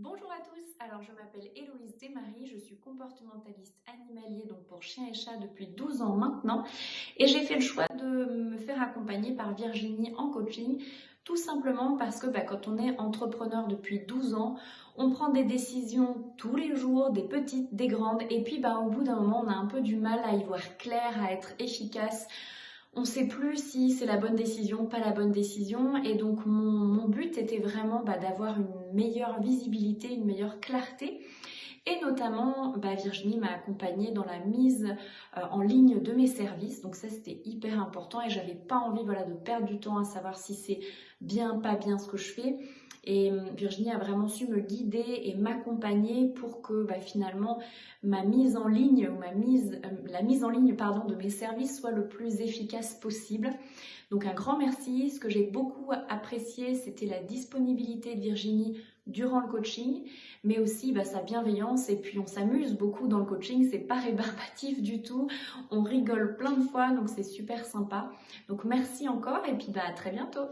Bonjour à tous, alors je m'appelle Héloïse Desmarie, je suis comportementaliste animalier donc pour chiens et chats depuis 12 ans maintenant et j'ai fait le choix de me faire accompagner par Virginie en coaching tout simplement parce que bah, quand on est entrepreneur depuis 12 ans, on prend des décisions tous les jours, des petites, des grandes et puis bah, au bout d'un moment on a un peu du mal à y voir clair, à être efficace on ne sait plus si c'est la bonne décision, pas la bonne décision. Et donc mon, but était vraiment bah, d'avoir une meilleure visibilité, une meilleure clarté. Et notamment, bah, Virginie m'a accompagnée dans la mise euh, en ligne de mes services. Donc ça, c'était hyper important et j'avais pas envie voilà, de perdre du temps à savoir si c'est bien, pas bien ce que je fais. Et euh, Virginie a vraiment su me guider et m'accompagner pour que bah, finalement ma mise en ligne, ma mise, euh, la mise en ligne de mes services soit le plus efficace possible. Donc un grand merci. Ce que j'ai beaucoup apprécié, c'était la disponibilité de Virginie durant le coaching, mais aussi bah, sa bienveillance. Et puis on s'amuse beaucoup dans le coaching, c'est pas rébarbatif du tout. On rigole plein de fois, donc c'est super sympa. Donc merci encore et puis bah, à très bientôt.